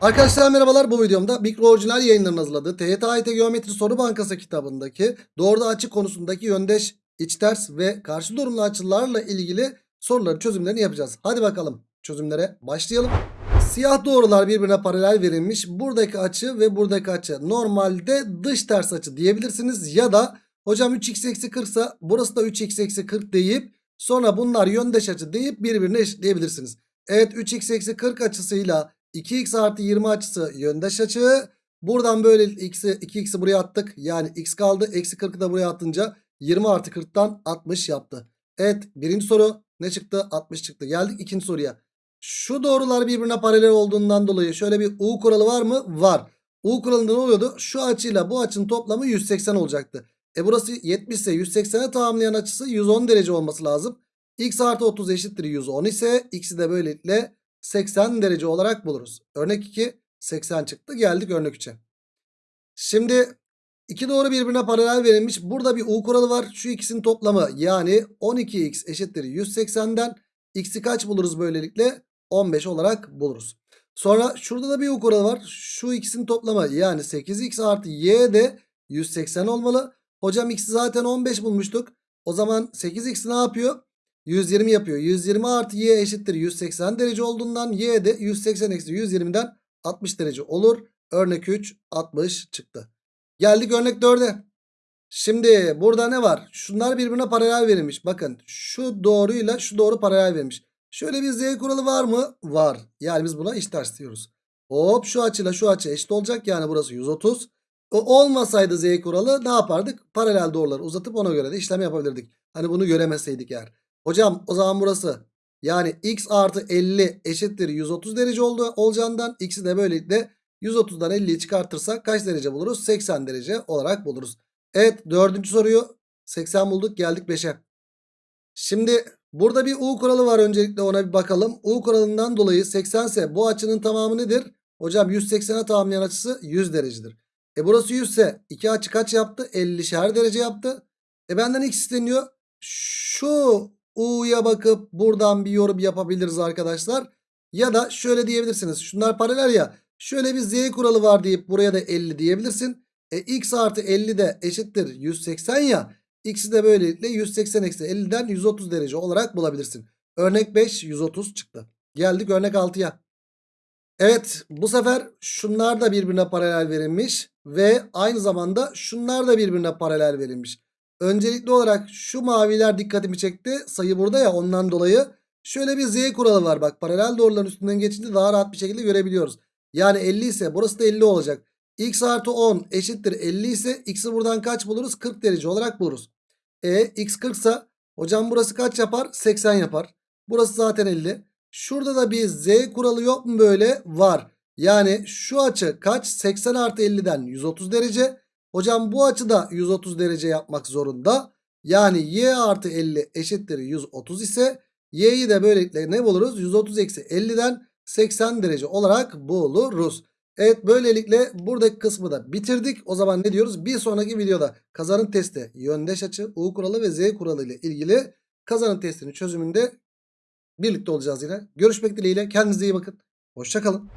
Arkadaşlar merhabalar bu videomda Mikro Orijinal yayınlarının hazırladığı TYT AYT Geometri Soru Bankası kitabındaki doğruda açı konusundaki yöndeş, iç ters ve karşı durumlu açılarla ilgili soruların çözümlerini yapacağız. Hadi bakalım çözümlere başlayalım. Siyah doğrular birbirine paralel verilmiş. Buradaki açı ve buradaki açı normalde dış ters açı diyebilirsiniz. Ya da hocam 3x eksi 40 ise burası da 3x eksi 40 deyip sonra bunlar yöndeş açı deyip birbirine eşitleyebilirsiniz. Evet 3x eksi 40 açısıyla 2x artı 20 açısı yöndeş açı. Buradan böyle x'i 2x'i buraya attık. Yani x kaldı. Eksi 40'ı da buraya atınca 20 artı 40'tan 60 yaptı. Evet birinci soru ne çıktı? 60 çıktı. Geldik ikinci soruya. Şu doğrular birbirine paralel olduğundan dolayı şöyle bir U kuralı var mı? Var. U kuralında ne oluyordu? Şu açıyla bu açının toplamı 180 olacaktı. E burası 70 ise 180'e tamamlayan açısı 110 derece olması lazım. X artı 30 eşittir 110 ise x'i de böylelikle 80 derece olarak buluruz. Örnek 2 80 çıktı. Geldik örnek 3'e. Şimdi iki doğru birbirine paralel verilmiş. Burada bir U kuralı var. Şu ikisinin toplamı yani 12x eşittir 180'den x'i kaç buluruz böylelikle? 15 olarak buluruz. Sonra şurada da bir U kuralı var. Şu ikisinin toplamı yani 8x artı y de 180 olmalı. Hocam x'i zaten 15 bulmuştuk. O zaman 8x ne yapıyor? 120 yapıyor. 120 artı y eşittir 180 derece olduğundan y de 180 eksi 120'den 60 derece olur. Örnek 3 60 çıktı. Geldik örnek 4'e. Şimdi burada ne var? Şunlar birbirine paralel verilmiş. Bakın şu doğruyla şu doğru paralel verilmiş. Şöyle bir z kuralı var mı? Var. Yani biz buna iş ters diyoruz. Hop şu açıyla şu açı eşit olacak. Yani burası 130. O olmasaydı z kuralı ne yapardık? Paralel doğruları uzatıp ona göre de işlem yapabilirdik. Hani bunu göremeseydik eğer. Hocam o zaman burası yani x artı 50 eşittir 130 derece oldu, olacağından x'i de böylelikle 130'dan 50'yi çıkartırsak kaç derece buluruz? 80 derece olarak buluruz. Evet dördüncü soruyu 80 bulduk geldik 5'e. Şimdi burada bir U kuralı var öncelikle ona bir bakalım. U kuralından dolayı 80 ise bu açının tamamı nedir? Hocam 180'e tamamlayan açısı 100 derecedir. E burası 100 ise 2 açı kaç yaptı? 50'şer derece yaptı. E benden x isteniyor. Şu U'ya bakıp buradan bir yorum yapabiliriz arkadaşlar. Ya da şöyle diyebilirsiniz. Şunlar paralel ya. Şöyle bir Z kuralı var deyip buraya da 50 diyebilirsin. E x artı 50 de eşittir 180 ya. X'i de böylelikle 180 eksi 50'den 130 derece olarak bulabilirsin. Örnek 5 130 çıktı. Geldik örnek 6'ya. Evet bu sefer şunlar da birbirine paralel verilmiş. Ve aynı zamanda şunlar da birbirine paralel verilmiş. Öncelikli olarak şu maviler dikkatimi çekti. Sayı burada ya ondan dolayı. Şöyle bir z kuralı var bak. Paralel doğruların üstünden geçince daha rahat bir şekilde görebiliyoruz. Yani 50 ise burası da 50 olacak. x artı 10 eşittir 50 ise x'i buradan kaç buluruz? 40 derece olarak buluruz. E x 40 ise hocam burası kaç yapar? 80 yapar. Burası zaten 50. Şurada da bir z kuralı yok mu böyle? Var. Yani şu açı kaç? 80 artı 50'den 130 derece. Hocam bu açıda 130 derece yapmak zorunda. Yani y artı 50 eşittir 130 ise y'yi de böylelikle ne buluruz? 130 eksi 50'den 80 derece olarak buluruz. Evet böylelikle buradaki kısmı da bitirdik. O zaman ne diyoruz? Bir sonraki videoda kazanın testi yöndeş açı, U kuralı ve Z kuralı ile ilgili kazanın testinin çözümünde birlikte olacağız yine. Görüşmek dileğiyle. Kendinize iyi bakın. Hoşçakalın.